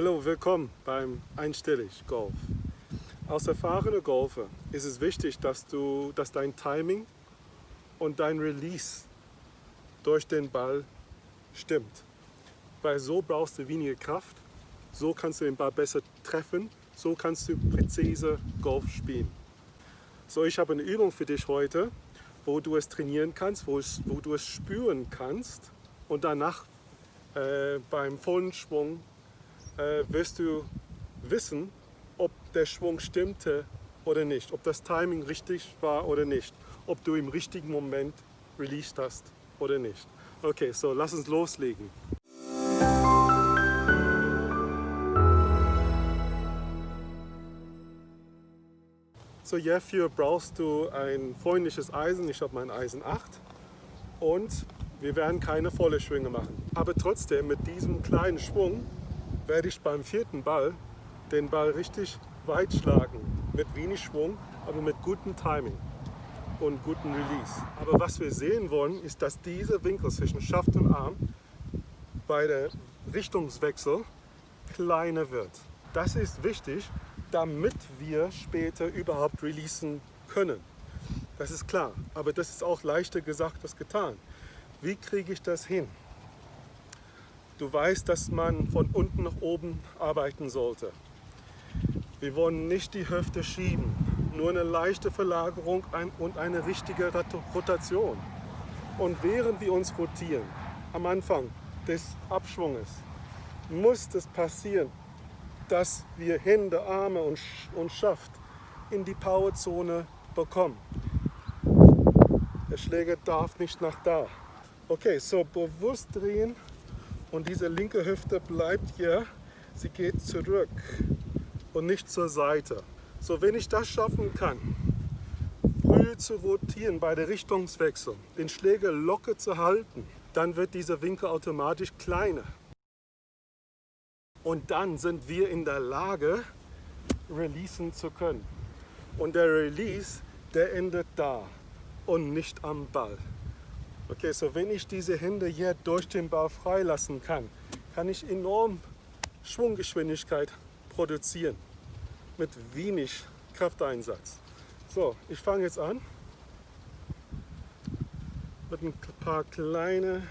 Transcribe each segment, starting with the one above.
Hallo, willkommen beim Einstellig Golf. Als erfahrener Golfer ist es wichtig, dass, du, dass dein Timing und dein Release durch den Ball stimmt. Weil so brauchst du weniger Kraft, so kannst du den Ball besser treffen, so kannst du präzise Golf spielen. So, ich habe eine Übung für dich heute, wo du es trainieren kannst, wo, es, wo du es spüren kannst und danach äh, beim vollen Schwung äh, wirst du wissen, ob der Schwung stimmte oder nicht, ob das Timing richtig war oder nicht, ob du im richtigen Moment released hast oder nicht. Okay, so lass uns loslegen. So hierfür brauchst du ein freundliches Eisen. Ich habe mein Eisen 8 und wir werden keine volle Schwinge machen. Aber trotzdem mit diesem kleinen Schwung werde ich beim vierten Ball den Ball richtig weit schlagen. Mit wenig Schwung, aber mit gutem Timing und gutem Release. Aber was wir sehen wollen, ist, dass dieser Winkel zwischen Schaft und Arm bei der Richtungswechsel kleiner wird. Das ist wichtig, damit wir später überhaupt releasen können. Das ist klar, aber das ist auch leichter gesagt als getan. Wie kriege ich das hin? Du weißt, dass man von unten nach oben arbeiten sollte. Wir wollen nicht die Hüfte schieben, nur eine leichte Verlagerung und eine richtige Rotation. Und während wir uns rotieren, am Anfang des Abschwunges, muss es passieren, dass wir Hände, Arme und, und Schaft in die Powerzone bekommen. Der Schläger darf nicht nach da. Okay, so bewusst drehen und diese linke Hüfte bleibt hier. Sie geht zurück und nicht zur Seite. So, wenn ich das schaffen kann, früh zu rotieren bei der Richtungswechsel, den Schläger locker zu halten, dann wird dieser Winkel automatisch kleiner. Und dann sind wir in der Lage, releasen zu können. Und der Release, der endet da und nicht am Ball. Okay, so wenn ich diese Hände hier durch den Ball freilassen kann, kann ich enorm Schwunggeschwindigkeit produzieren mit wenig Krafteinsatz. So, ich fange jetzt an mit ein paar kleine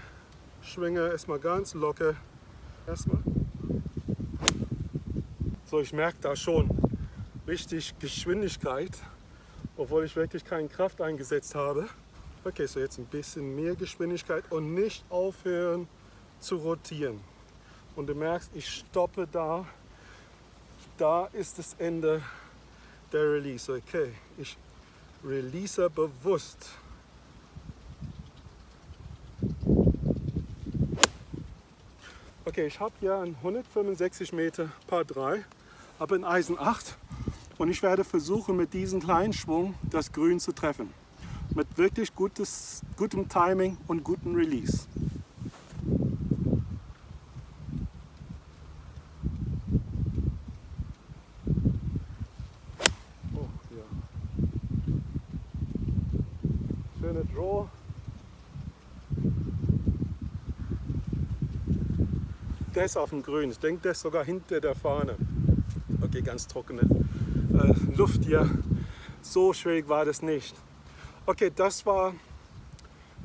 Schwinge, erstmal ganz locker. Erstmal. So, ich merke da schon richtig Geschwindigkeit, obwohl ich wirklich keine Kraft eingesetzt habe. Okay, so jetzt ein bisschen mehr Geschwindigkeit und nicht aufhören zu rotieren. Und du merkst, ich stoppe da. Da ist das Ende der Release. Okay, ich release bewusst. Okay, ich habe hier ein 165 Meter Paar 3, habe ein Eisen 8 und ich werde versuchen mit diesem kleinen Schwung das Grün zu treffen mit wirklich gutes, gutem Timing und gutem Release. Oh. Schöne Draw. Der ist auf dem Grün. Ich denke, der ist sogar hinter der Fahne. Okay, ganz trockene äh, Luft hier. So schwierig war das nicht. Okay, das war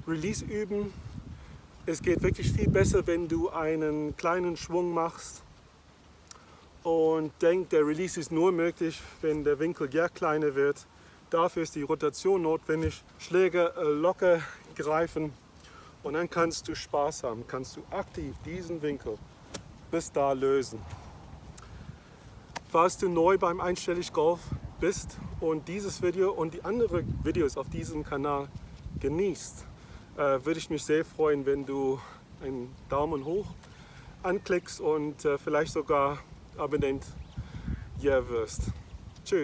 Release üben. Es geht wirklich viel besser, wenn du einen kleinen Schwung machst und denk, der Release ist nur möglich, wenn der Winkel ja kleiner wird. Dafür ist die Rotation notwendig. Schläge äh, locker greifen und dann kannst du Spaß haben, kannst du aktiv diesen Winkel bis da lösen. Falls du neu beim Einstellig Golf bist und dieses Video und die anderen Videos auf diesem Kanal genießt, äh, würde ich mich sehr freuen, wenn du einen Daumen hoch anklickst und äh, vielleicht sogar Abonnent hier wirst.